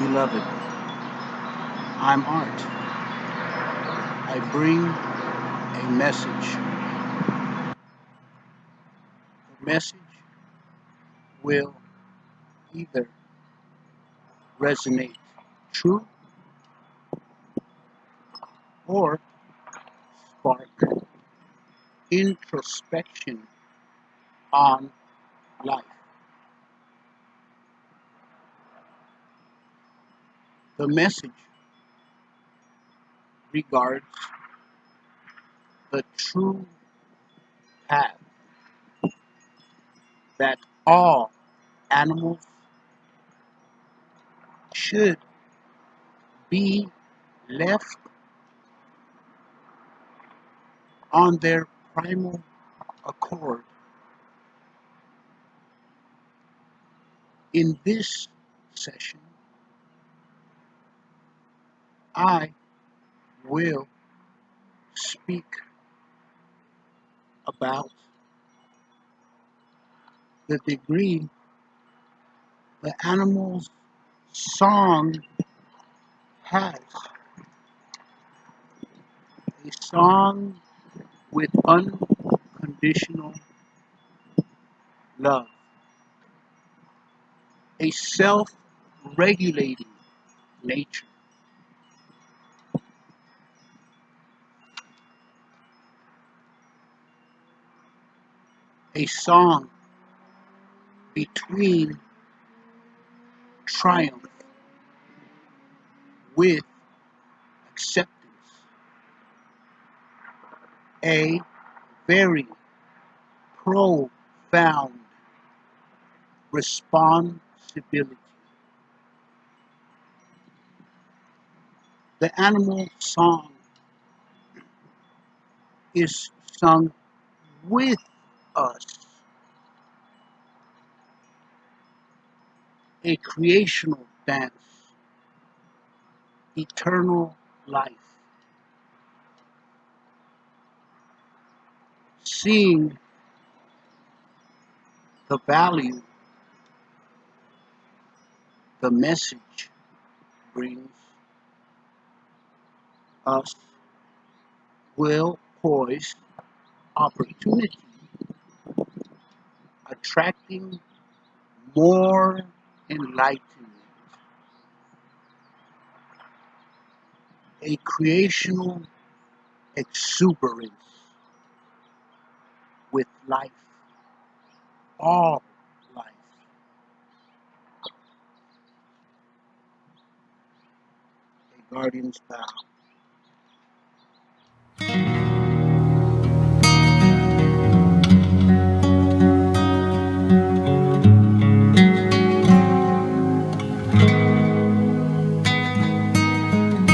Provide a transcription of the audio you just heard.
Beloved, I'm Art. I bring a message. The message will either resonate true or spark introspection on life. The message regards the true path that all animals should be left on their primal accord. In this session, I will speak about the degree the animal's song has. A song with unconditional love. A self-regulating nature. A song between triumph with acceptance. A very profound responsibility. The animal song is sung with us. A creational dance, eternal life. Seeing the value the message brings us will poise opportunity, attracting more enlightenment, a creational exuberance with life, all life. A guardian's vow.